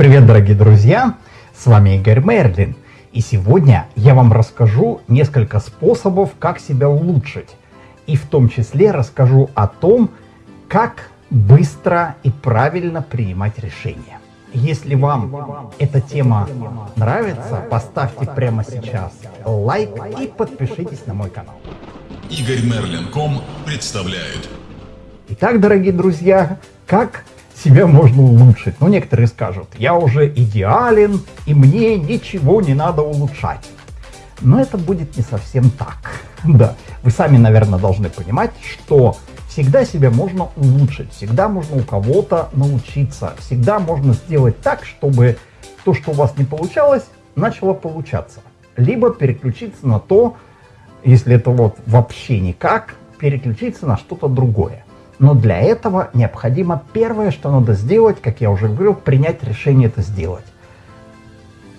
Привет, дорогие друзья! С вами Игорь Мерлин. И сегодня я вам расскажу несколько способов, как себя улучшить. И в том числе расскажу о том, как быстро и правильно принимать решения. Если вам эта тема нравится, поставьте прямо сейчас лайк и подпишитесь на мой канал. Игорь Мерлин.ком представляет. Итак, дорогие друзья, как себя можно улучшить. Но некоторые скажут, я уже идеален, и мне ничего не надо улучшать. Но это будет не совсем так. Да, вы сами, наверное, должны понимать, что всегда себя можно улучшить, всегда можно у кого-то научиться, всегда можно сделать так, чтобы то, что у вас не получалось, начало получаться. Либо переключиться на то, если это вот вообще никак, переключиться на что-то другое. Но для этого необходимо первое, что надо сделать, как я уже говорил, принять решение это сделать.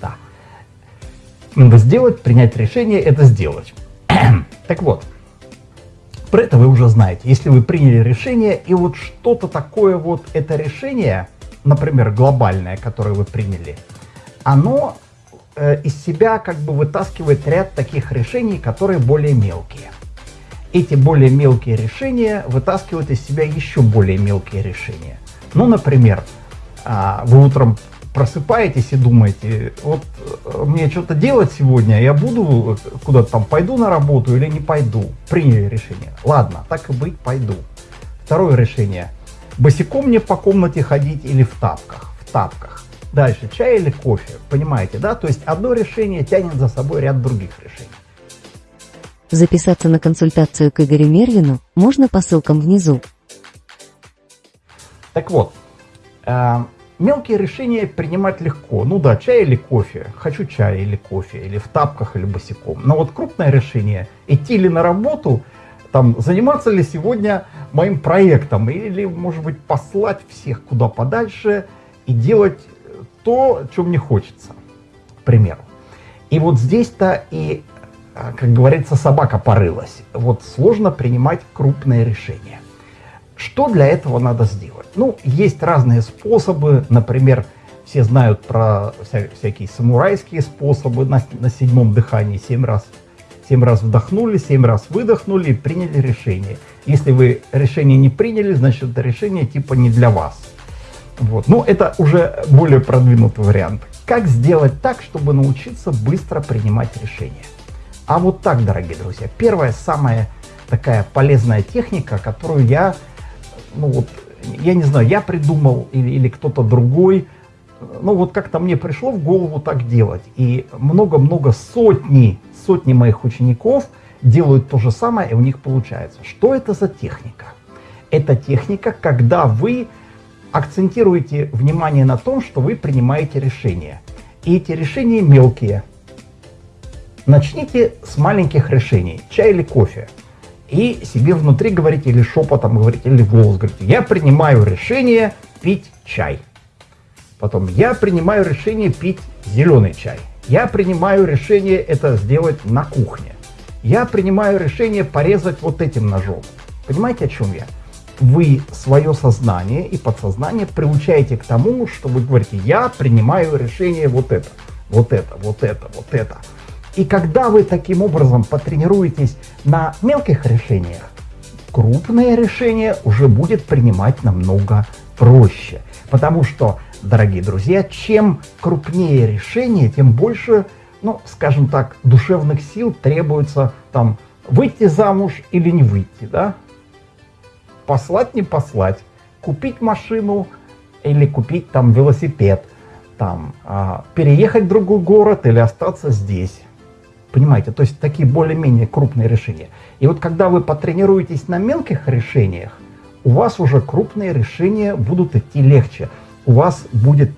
Да. Надо сделать, принять решение это сделать. так вот, про это вы уже знаете. Если вы приняли решение, и вот что-то такое вот, это решение, например, глобальное, которое вы приняли, оно э, из себя как бы вытаскивает ряд таких решений, которые более мелкие эти более мелкие решения вытаскивают из себя еще более мелкие решения. Ну, например, а, вы утром просыпаетесь и думаете, вот э, мне что-то делать сегодня, я буду куда-то там, пойду на работу или не пойду. Приняли решение. Ладно, так и быть, пойду. Второе решение. Босиком мне по комнате ходить или в тапках? В тапках. Дальше, чай или кофе? Понимаете, да? То есть одно решение тянет за собой ряд других решений. Записаться на консультацию к Игорю Мервину можно по ссылкам внизу. Так вот, э, мелкие решения принимать легко. Ну да, чай или кофе. Хочу чай или кофе, или в тапках, или босиком. Но вот крупное решение, идти ли на работу, там, заниматься ли сегодня моим проектом, или, может быть, послать всех куда подальше и делать то, что мне хочется, к примеру. И вот здесь-то и как говорится, собака порылась. Вот сложно принимать крупные решения. Что для этого надо сделать? Ну, есть разные способы, например, все знают про вся, всякие самурайские способы на, на седьмом дыхании. Семь раз, семь раз вдохнули, семь раз выдохнули и приняли решение. Если вы решение не приняли, значит это решение типа не для вас. Вот. Ну, это уже более продвинутый вариант. Как сделать так, чтобы научиться быстро принимать решения? А вот так, дорогие друзья, первая самая такая полезная техника, которую я, ну вот, я не знаю, я придумал или, или кто-то другой, ну вот как-то мне пришло в голову так делать. И много-много сотни, сотни моих учеников делают то же самое, и у них получается. Что это за техника? Это техника, когда вы акцентируете внимание на том, что вы принимаете решения. И эти решения мелкие – Начните с маленьких решений, чай или кофе. И себе внутри говорите, или шепотом говорите, или голос говорите, я принимаю решение пить чай. Потом, я принимаю решение пить зеленый чай. Я принимаю решение это сделать на кухне. Я принимаю решение порезать вот этим ножом. Понимаете, о чем я? Вы свое сознание и подсознание приучаете к тому, что вы говорите, я принимаю решение вот это, вот это, вот это, вот это. И когда вы таким образом потренируетесь на мелких решениях, крупные решения уже будет принимать намного проще. Потому что, дорогие друзья, чем крупнее решение, тем больше, ну, скажем так, душевных сил требуется там выйти замуж или не выйти, да? Послать, не послать, купить машину или купить там велосипед, там, а, переехать в другой город или остаться здесь. Понимаете, то есть такие более-менее крупные решения. И вот когда вы потренируетесь на мелких решениях, у вас уже крупные решения будут идти легче. У вас будет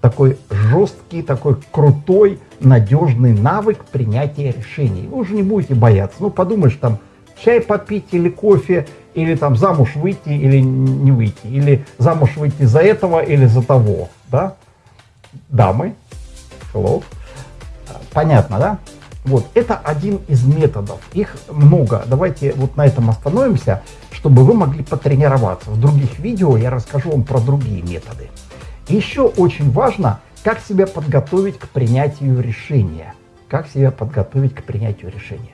такой жесткий, такой крутой, надежный навык принятия решений. Вы уже не будете бояться. Ну, подумаешь, там, чай попить или кофе, или там замуж выйти или не выйти, или замуж выйти за этого или за того, да? Дамы, hello. Понятно, да? Вот, это один из методов. Их много. Давайте вот на этом остановимся, чтобы вы могли потренироваться. В других видео я расскажу вам про другие методы. еще очень важно, как себя подготовить к принятию решения. Как себя подготовить к принятию решения.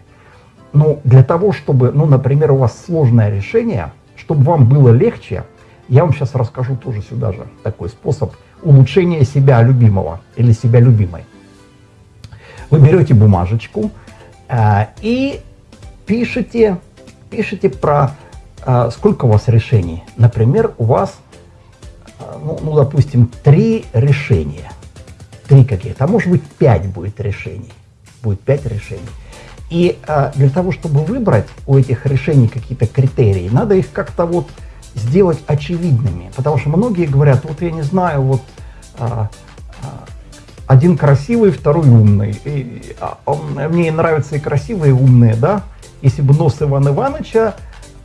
Ну, для того, чтобы, ну, например, у вас сложное решение, чтобы вам было легче, я вам сейчас расскажу тоже сюда же такой способ улучшения себя любимого или себя любимой. Вы берете бумажечку э, и пишите, пишите про э, сколько у вас решений. Например, у вас, э, ну, ну, допустим, три решения. Три каких-то, а может быть пять будет решений. Будет пять решений. И э, для того, чтобы выбрать у этих решений какие-то критерии, надо их как-то вот сделать очевидными. Потому что многие говорят, вот я не знаю, вот а, один красивый, второй умный. И, а, он, мне нравятся и красивые, и умные, да. Если бы нос Ивана Ивановича,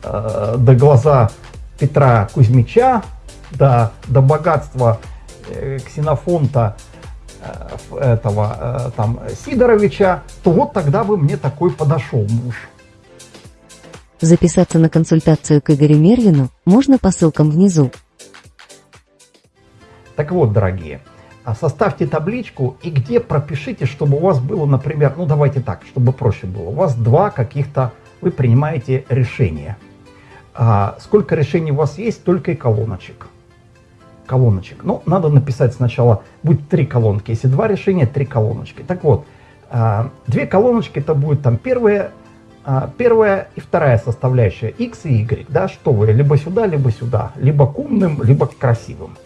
э, до глаза Петра Кузьмича, до, до богатства э, Ксенофонта э, этого э, там Сидоровича, то вот тогда бы мне такой подошел муж. Записаться на консультацию к Игорю Мервину можно по ссылкам внизу. Так вот, дорогие, составьте табличку и где пропишите, чтобы у вас было, например, ну давайте так, чтобы проще было. У вас два каких-то, вы принимаете решения. А сколько решений у вас есть, только и колоночек. Колоночек. Ну, надо написать сначала, будет три колонки. Если два решения, три колоночки. Так вот, а, две колоночки, это будет там первая, а, первая и вторая составляющая, x и y, да, что вы, либо сюда, либо сюда, либо к умным, либо к красивым.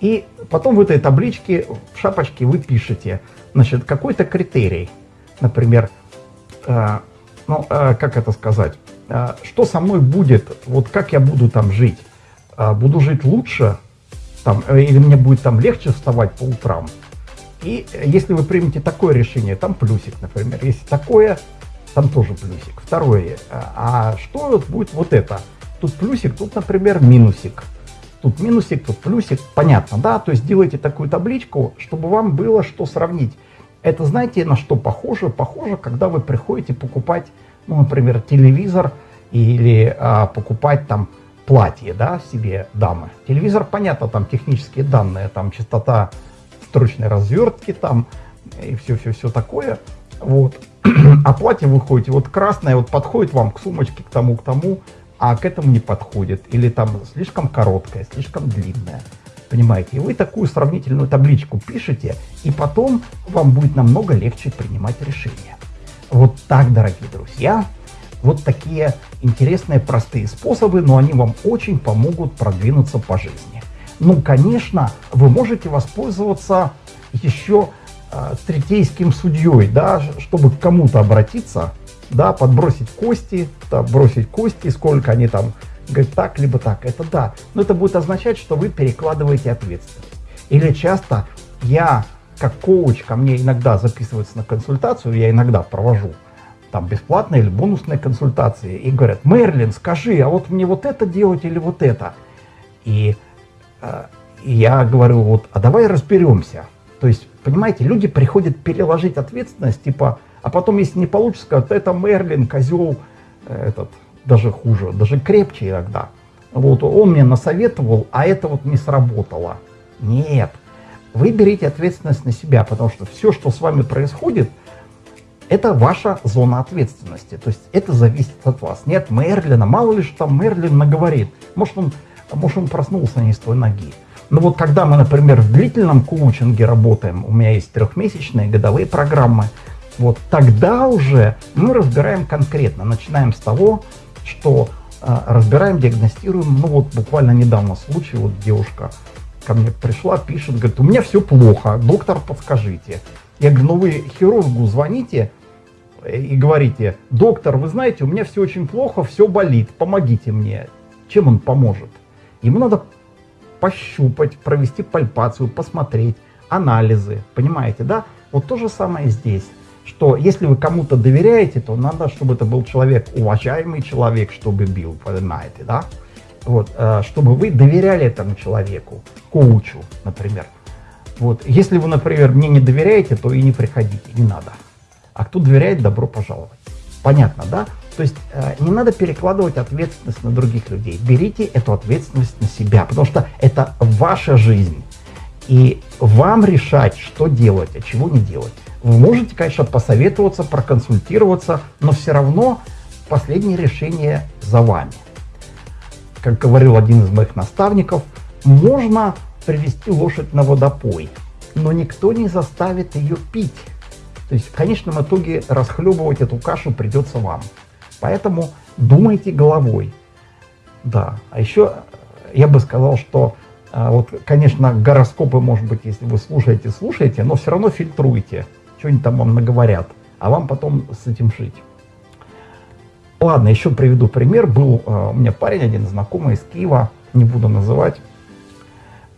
И потом в этой табличке, в шапочке вы пишете, значит, какой-то критерий. Например, э, ну, э, как это сказать, э, что со мной будет, вот как я буду там жить. Э, буду жить лучше, там, э, или мне будет там легче вставать по утрам. И если вы примете такое решение, там плюсик, например. Если такое, там тоже плюсик. Второе, э, а что будет вот это? Тут плюсик, тут, например, минусик тут минусик, тут плюсик, понятно, да? То есть делайте такую табличку, чтобы вам было что сравнить. Это знаете, на что похоже? Похоже, когда вы приходите покупать, ну, например, телевизор или а, покупать там платье, да, себе дамы. Телевизор, понятно, там технические данные, там частота строчной развертки, там и все-все-все такое. Вот. А платье вы ходите, вот красное вот подходит вам к сумочке, к тому, к тому, а к этому не подходит, или там слишком короткая, слишком длинная. Понимаете? И вы такую сравнительную табличку пишете, и потом вам будет намного легче принимать решения. Вот так, дорогие друзья, вот такие интересные простые способы, но они вам очень помогут продвинуться по жизни. Ну, конечно, вы можете воспользоваться еще э, третейским судьей, да, чтобы к кому-то обратиться, да, подбросить кости, да, бросить кости, сколько они там, говорит, так, либо так, это да. Но это будет означать, что вы перекладываете ответственность. Или часто я, как коуч, ко мне иногда записываются на консультацию, я иногда провожу там бесплатные или бонусные консультации, и говорят, Мерлин, скажи, а вот мне вот это делать или вот это? И, э, я говорю, вот, а давай разберемся. То есть, понимаете, люди приходят переложить ответственность, типа, а потом, если не получится, скажут, это Мерлин, козел, э, этот, даже хуже, даже крепче иногда. Вот он мне насоветовал, а это вот не сработало. Нет. Вы берите ответственность на себя, потому что все, что с вами происходит, это ваша зона ответственности. То есть это зависит от вас. Нет Мерлина, мало ли что там Мерлин наговорит. Может он, может он проснулся не с той ноги. Но вот когда мы, например, в длительном коучинге работаем, у меня есть трехмесячные годовые программы, вот тогда уже мы разбираем конкретно, начинаем с того, что э, разбираем, диагностируем. Ну вот буквально недавно случай, вот девушка ко мне пришла, пишет, говорит, у меня все плохо, доктор, подскажите. Я говорю, ну вы хирургу звоните и говорите, доктор, вы знаете, у меня все очень плохо, все болит, помогите мне. Чем он поможет? Ему надо пощупать, провести пальпацию, посмотреть, анализы, понимаете, да? Вот то же самое здесь что если вы кому-то доверяете, то надо, чтобы это был человек, уважаемый человек, чтобы бил, понимаете, да? Вот, э, чтобы вы доверяли этому человеку, коучу, например. Вот, если вы, например, мне не доверяете, то и не приходите, не надо. А кто доверяет, добро пожаловать. Понятно, да? То есть э, не надо перекладывать ответственность на других людей. Берите эту ответственность на себя, потому что это ваша жизнь. И вам решать, что делать, а чего не делать. Вы можете, конечно, посоветоваться, проконсультироваться, но все равно последнее решение за вами. Как говорил один из моих наставников, можно привести лошадь на водопой, но никто не заставит ее пить. То есть в конечном итоге расхлебывать эту кашу придется вам. Поэтому думайте головой. Да, а еще я бы сказал, что а, вот, конечно, гороскопы, может быть, если вы слушаете, слушаете, но все равно фильтруйте, что-нибудь там вам наговорят, а вам потом с этим жить. Ладно, еще приведу пример. Был а, у меня парень один знакомый из Киева, не буду называть.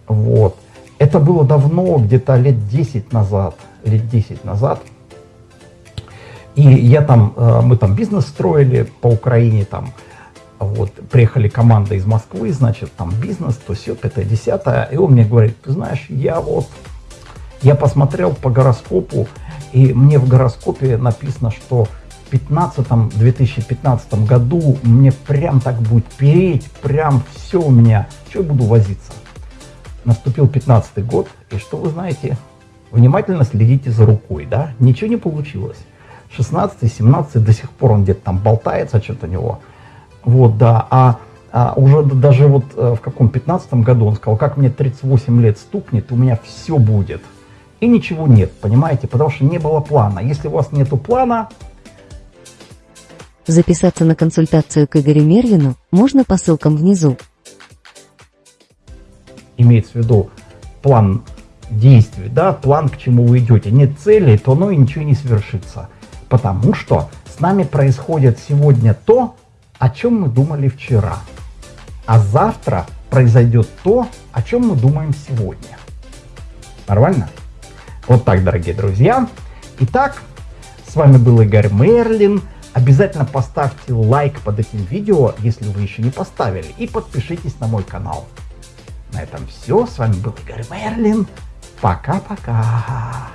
Вот. Это было давно, где-то лет 10 назад, лет 10 назад. И я там, а, мы там бизнес строили по Украине, там, вот, приехали команда из Москвы, значит, там бизнес, то все, пятое, десятое. И он мне говорит, ты знаешь, я вот, я посмотрел по гороскопу, и мне в гороскопе написано, что в 15 2015 году мне прям так будет переть, прям все у меня, что я буду возиться. Наступил 15 год, и что вы знаете, внимательно следите за рукой, да, ничего не получилось. 16 17 до сих пор он где-то там болтается, что-то у него. Вот, да. А, а уже даже вот э, в каком 15 году он сказал, как мне 38 лет стукнет, у меня все будет. И ничего нет, понимаете, потому что не было плана. Если у вас нету плана... Записаться на консультацию к Игорю Мервину можно по ссылкам внизу. Имеется в виду план действий, да, план, к чему вы идете. Нет цели, то оно и ничего не совершится. Потому что с нами происходит сегодня то, о чем мы думали вчера. А завтра произойдет то, о чем мы думаем сегодня. Нормально? Вот так, дорогие друзья. Итак, с вами был Игорь Мерлин. Обязательно поставьте лайк под этим видео, если вы еще не поставили. И подпишитесь на мой канал. На этом все. С вами был Игорь Мерлин. Пока-пока.